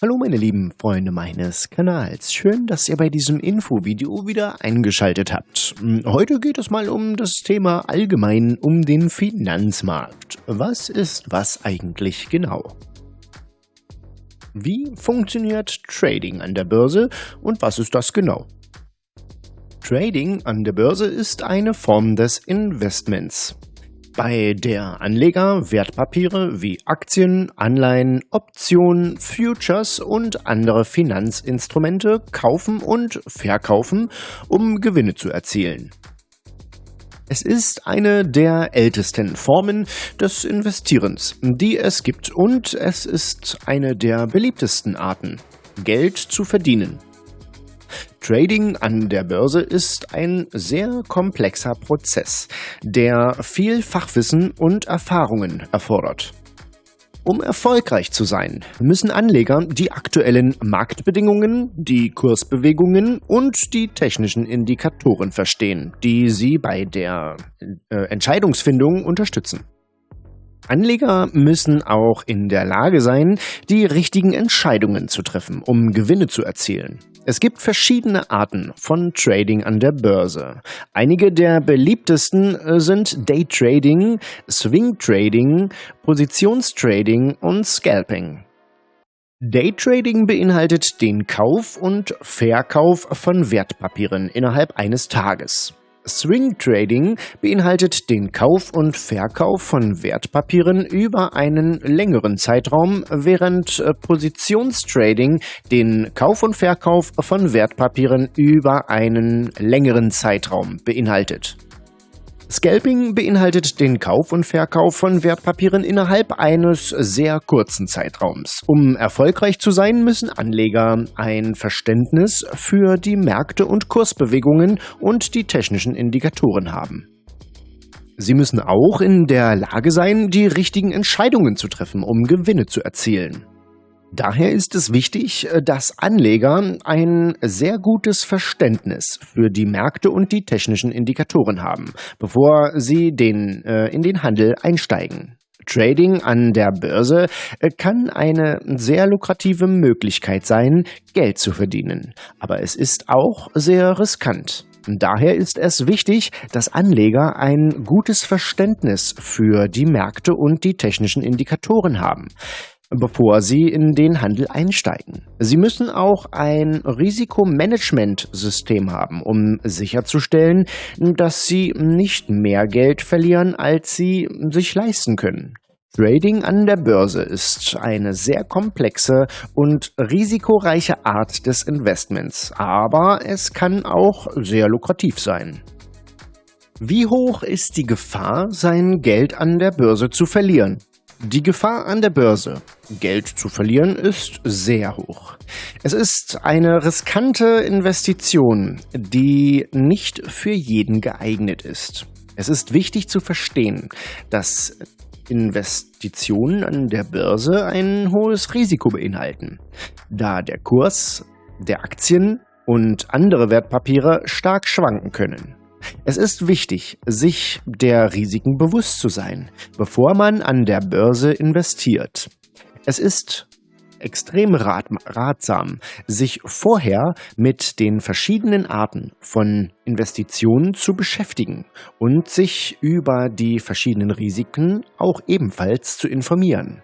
Hallo meine lieben Freunde meines Kanals, schön, dass ihr bei diesem Infovideo wieder eingeschaltet habt. Heute geht es mal um das Thema allgemein um den Finanzmarkt. Was ist was eigentlich genau? Wie funktioniert Trading an der Börse und was ist das genau? Trading an der Börse ist eine Form des Investments bei der Anleger Wertpapiere wie Aktien, Anleihen, Optionen, Futures und andere Finanzinstrumente kaufen und verkaufen, um Gewinne zu erzielen. Es ist eine der ältesten Formen des Investierens, die es gibt und es ist eine der beliebtesten Arten, Geld zu verdienen. Trading an der Börse ist ein sehr komplexer Prozess, der viel Fachwissen und Erfahrungen erfordert. Um erfolgreich zu sein, müssen Anleger die aktuellen Marktbedingungen, die Kursbewegungen und die technischen Indikatoren verstehen, die sie bei der äh, Entscheidungsfindung unterstützen. Anleger müssen auch in der Lage sein, die richtigen Entscheidungen zu treffen, um Gewinne zu erzielen. Es gibt verschiedene Arten von Trading an der Börse. Einige der beliebtesten äh, sind Daytrading, Swing Trading, Positionstrading und Scalping. Daytrading beinhaltet den Kauf und Verkauf von Wertpapieren innerhalb eines Tages. Swing Trading beinhaltet den Kauf und Verkauf von Wertpapieren über einen längeren Zeitraum, während äh, Positionstrading den Kauf und Verkauf von Wertpapieren über einen längeren Zeitraum beinhaltet. Scalping beinhaltet den Kauf und Verkauf von Wertpapieren innerhalb eines sehr kurzen Zeitraums. Um erfolgreich zu sein, müssen Anleger ein Verständnis für die Märkte und Kursbewegungen und die technischen Indikatoren haben. Sie müssen auch in der Lage sein, die richtigen Entscheidungen zu treffen, um Gewinne zu erzielen. Daher ist es wichtig, äh, dass Anleger ein sehr gutes Verständnis für die Märkte und die technischen Indikatoren haben, bevor sie den, äh, in den Handel einsteigen. Trading an der Börse äh, kann eine sehr lukrative Möglichkeit sein, Geld zu verdienen, aber es ist auch sehr riskant. Daher ist es wichtig, dass Anleger ein gutes Verständnis für die Märkte und die technischen Indikatoren haben bevor sie in den Handel einsteigen. Sie müssen auch ein Risikomanagementsystem haben, um sicherzustellen, dass sie nicht mehr Geld verlieren, als sie sich leisten können. Trading an der Börse ist eine sehr komplexe und risikoreiche Art des Investments, aber es kann auch sehr lukrativ sein. Wie hoch ist die Gefahr, sein Geld an der Börse zu verlieren? Die Gefahr an der Börse, Geld zu verlieren, ist sehr hoch. Es ist eine riskante Investition, die nicht für jeden geeignet ist. Es ist wichtig zu verstehen, dass Investitionen an der Börse ein hohes Risiko beinhalten, da der Kurs der Aktien und andere Wertpapiere stark schwanken können. Es ist wichtig, sich der Risiken bewusst zu sein, bevor man an der Börse investiert. Es ist extrem rat ratsam, sich vorher mit den verschiedenen Arten von Investitionen zu beschäftigen und sich über die verschiedenen Risiken auch ebenfalls zu informieren.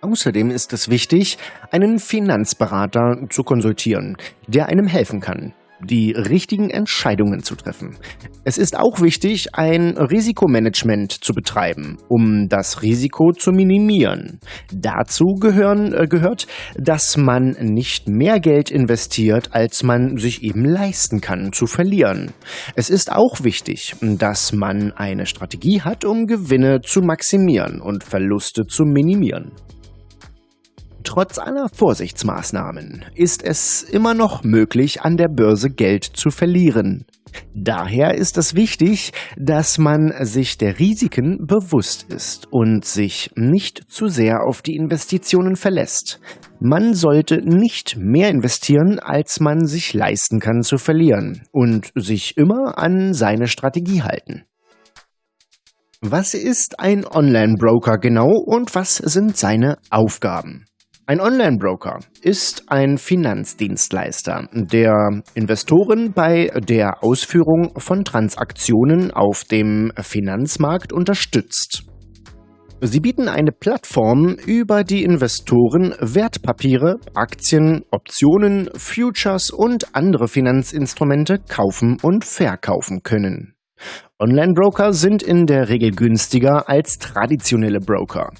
Außerdem ist es wichtig, einen Finanzberater zu konsultieren, der einem helfen kann, die richtigen Entscheidungen zu treffen. Es ist auch wichtig, ein Risikomanagement zu betreiben, um das Risiko zu minimieren. Dazu gehören, äh, gehört, dass man nicht mehr Geld investiert, als man sich eben leisten kann zu verlieren. Es ist auch wichtig, dass man eine Strategie hat, um Gewinne zu maximieren und Verluste zu minimieren. Trotz aller Vorsichtsmaßnahmen ist es immer noch möglich, an der Börse Geld zu verlieren. Daher ist es wichtig, dass man sich der Risiken bewusst ist und sich nicht zu sehr auf die Investitionen verlässt. Man sollte nicht mehr investieren, als man sich leisten kann zu verlieren und sich immer an seine Strategie halten. Was ist ein Online-Broker genau und was sind seine Aufgaben? Ein Online-Broker ist ein Finanzdienstleister, der Investoren bei der Ausführung von Transaktionen auf dem Finanzmarkt unterstützt. Sie bieten eine Plattform, über die Investoren Wertpapiere, Aktien, Optionen, Futures und andere Finanzinstrumente kaufen und verkaufen können. Online-Broker sind in der Regel günstiger als traditionelle Broker,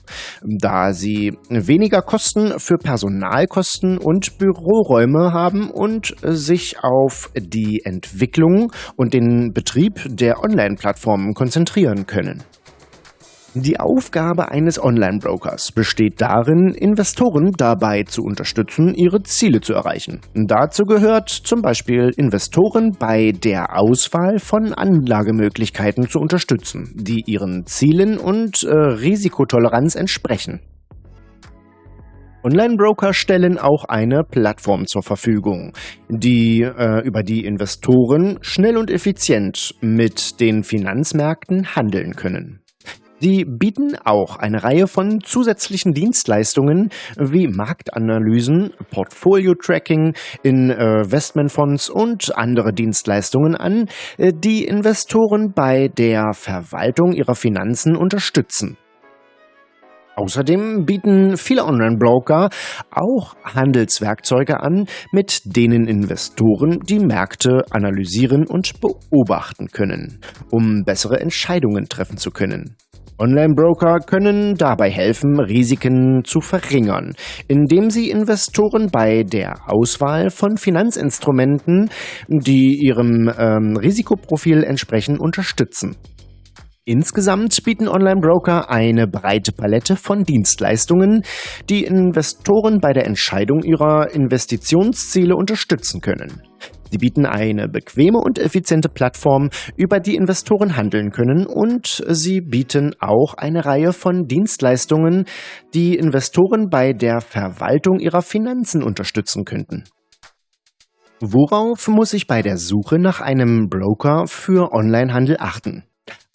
da sie weniger Kosten für Personalkosten und Büroräume haben und sich auf die Entwicklung und den Betrieb der Online-Plattformen konzentrieren können. Die Aufgabe eines Online-Brokers besteht darin, Investoren dabei zu unterstützen, ihre Ziele zu erreichen. Dazu gehört zum Beispiel Investoren bei der Auswahl von Anlagemöglichkeiten zu unterstützen, die ihren Zielen und äh, Risikotoleranz entsprechen. Online-Broker stellen auch eine Plattform zur Verfügung, die, äh, über die Investoren schnell und effizient mit den Finanzmärkten handeln können. Sie bieten auch eine Reihe von zusätzlichen Dienstleistungen wie Marktanalysen, Portfolio-Tracking, Investmentfonds und andere Dienstleistungen an, äh, die Investoren bei der Verwaltung ihrer Finanzen unterstützen. Außerdem bieten viele Online-Broker auch Handelswerkzeuge an, mit denen Investoren die Märkte analysieren und beobachten können, um bessere Entscheidungen treffen zu können. Online-Broker können dabei helfen, Risiken zu verringern, indem sie Investoren bei der Auswahl von Finanzinstrumenten, die ihrem ähm, Risikoprofil entsprechen, unterstützen. Insgesamt bieten Online-Broker eine breite Palette von Dienstleistungen, die Investoren bei der Entscheidung ihrer Investitionsziele unterstützen können. Sie bieten eine bequeme und effiziente Plattform, über die Investoren handeln können und sie bieten auch eine Reihe von Dienstleistungen, die Investoren bei der Verwaltung ihrer Finanzen unterstützen könnten. Worauf muss ich bei der Suche nach einem Broker für Onlinehandel achten?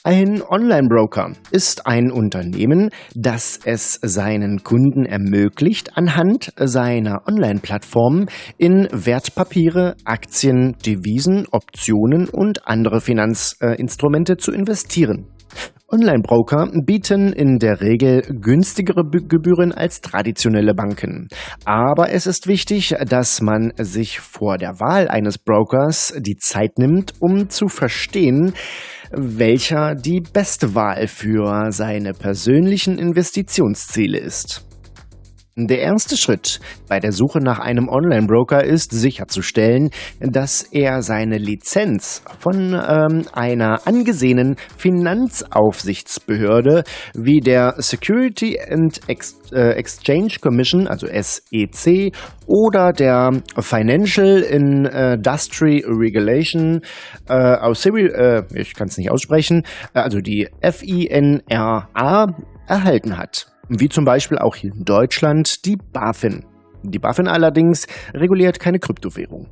Ein Online-Broker ist ein Unternehmen, das es seinen Kunden ermöglicht, anhand seiner Online-Plattform in Wertpapiere, Aktien, Devisen, Optionen und andere Finanzinstrumente zu investieren. Online-Broker bieten in der Regel günstigere Gebühren als traditionelle Banken. Aber es ist wichtig, dass man sich vor der Wahl eines Brokers die Zeit nimmt, um zu verstehen, welcher die beste Wahl für seine persönlichen Investitionsziele ist. Der erste Schritt bei der Suche nach einem Online-Broker ist sicherzustellen, dass er seine Lizenz von ähm, einer angesehenen Finanzaufsichtsbehörde wie der Security and Ex äh, Exchange Commission, also SEC, oder der Financial Industry Regulation äh, äh, ich kann es nicht aussprechen, also die FINRA erhalten hat wie zum Beispiel auch hier in Deutschland die BaFin. Die BaFin allerdings reguliert keine Kryptowährung.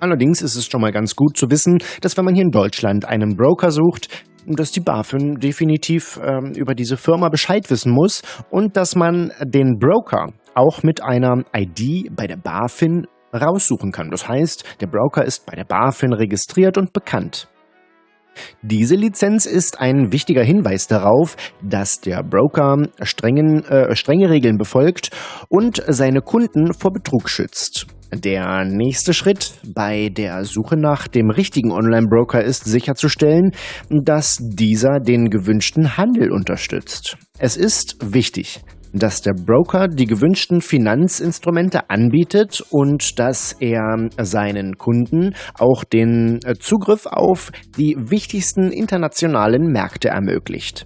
Allerdings ist es schon mal ganz gut zu wissen, dass wenn man hier in Deutschland einen Broker sucht, dass die BaFin definitiv ähm, über diese Firma Bescheid wissen muss und dass man den Broker auch mit einer ID bei der BaFin raussuchen kann. Das heißt, der Broker ist bei der BaFin registriert und bekannt. Diese Lizenz ist ein wichtiger Hinweis darauf, dass der Broker strengen, äh, strenge Regeln befolgt und seine Kunden vor Betrug schützt. Der nächste Schritt bei der Suche nach dem richtigen Online-Broker ist sicherzustellen, dass dieser den gewünschten Handel unterstützt. Es ist wichtig, dass der Broker die gewünschten Finanzinstrumente anbietet und dass er seinen Kunden auch den äh, Zugriff auf die wichtigsten internationalen Märkte ermöglicht.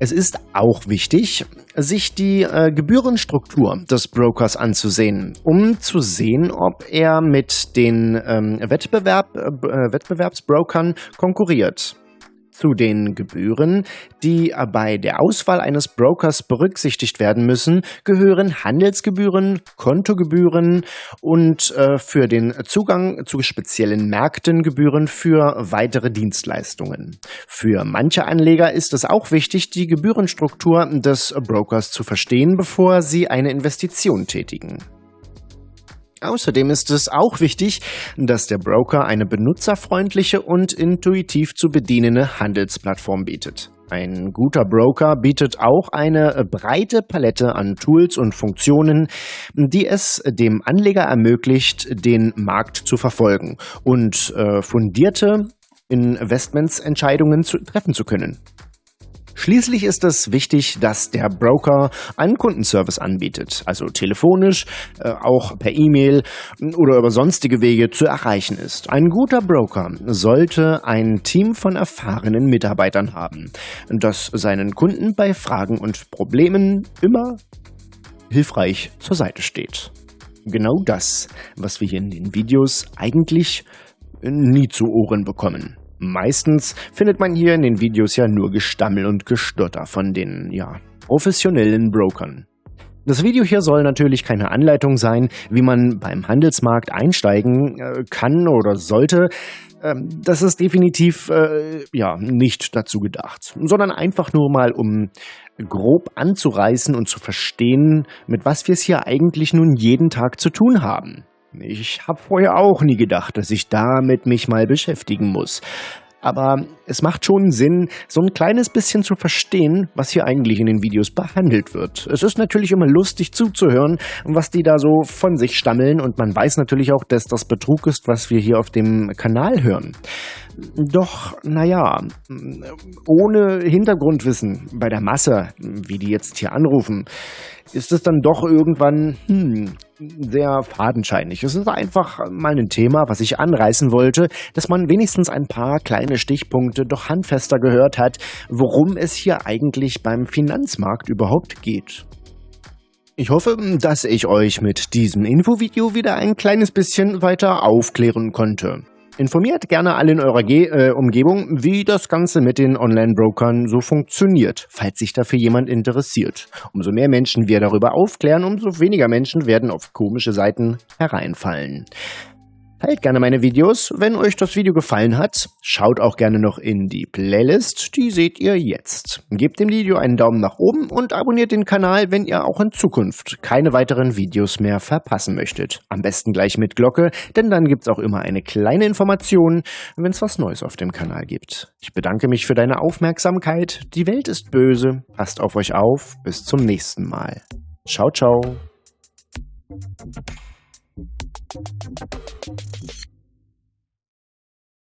Es ist auch wichtig, sich die äh, Gebührenstruktur des Brokers anzusehen, um zu sehen, ob er mit den ähm, Wettbewerb, äh, Wettbewerbsbrokern konkurriert. Zu den Gebühren, die bei der Auswahl eines Brokers berücksichtigt werden müssen, gehören Handelsgebühren, Kontogebühren und äh, für den Zugang zu speziellen Märkten Gebühren für weitere Dienstleistungen. Für manche Anleger ist es auch wichtig, die Gebührenstruktur des Brokers zu verstehen, bevor sie eine Investition tätigen. Außerdem ist es auch wichtig, dass der Broker eine benutzerfreundliche und intuitiv zu bedienende Handelsplattform bietet. Ein guter Broker bietet auch eine breite Palette an Tools und Funktionen, die es dem Anleger ermöglicht, den Markt zu verfolgen und äh, fundierte Investmentsentscheidungen treffen zu können. Schließlich ist es wichtig, dass der Broker einen Kundenservice anbietet, also telefonisch, äh, auch per E-Mail oder über sonstige Wege zu erreichen ist. Ein guter Broker sollte ein Team von erfahrenen Mitarbeitern haben, das seinen Kunden bei Fragen und Problemen immer hilfreich zur Seite steht. Genau das, was wir hier in den Videos eigentlich nie zu Ohren bekommen. Meistens findet man hier in den Videos ja nur Gestammel und Gestotter von den, ja, professionellen Brokern. Das Video hier soll natürlich keine Anleitung sein, wie man beim Handelsmarkt einsteigen äh, kann oder sollte. Ähm, das ist definitiv äh, ja nicht dazu gedacht, sondern einfach nur mal um grob anzureißen und zu verstehen, mit was wir es hier eigentlich nun jeden Tag zu tun haben. Ich habe vorher auch nie gedacht, dass ich damit mich mal beschäftigen muss. Aber es macht schon Sinn, so ein kleines bisschen zu verstehen, was hier eigentlich in den Videos behandelt wird. Es ist natürlich immer lustig zuzuhören, was die da so von sich stammeln und man weiß natürlich auch, dass das Betrug ist, was wir hier auf dem Kanal hören. Doch, naja, ohne Hintergrundwissen bei der Masse, wie die jetzt hier anrufen, ist es dann doch irgendwann hm, sehr fadenscheinig. Es ist einfach mal ein Thema, was ich anreißen wollte, dass man wenigstens ein paar kleine Stichpunkte doch handfester gehört hat, worum es hier eigentlich beim Finanzmarkt überhaupt geht. Ich hoffe, dass ich euch mit diesem Infovideo wieder ein kleines bisschen weiter aufklären konnte. Informiert gerne alle in eurer Ge äh, Umgebung, wie das Ganze mit den Online-Brokern so funktioniert, falls sich dafür jemand interessiert. Umso mehr Menschen wir darüber aufklären, umso weniger Menschen werden auf komische Seiten hereinfallen. Teilt gerne meine Videos. Wenn euch das Video gefallen hat, schaut auch gerne noch in die Playlist. Die seht ihr jetzt. Gebt dem Video einen Daumen nach oben und abonniert den Kanal, wenn ihr auch in Zukunft keine weiteren Videos mehr verpassen möchtet. Am besten gleich mit Glocke, denn dann gibt's auch immer eine kleine Information, wenn es was Neues auf dem Kanal gibt. Ich bedanke mich für deine Aufmerksamkeit. Die Welt ist böse. Passt auf euch auf. Bis zum nächsten Mal. Ciao, ciao.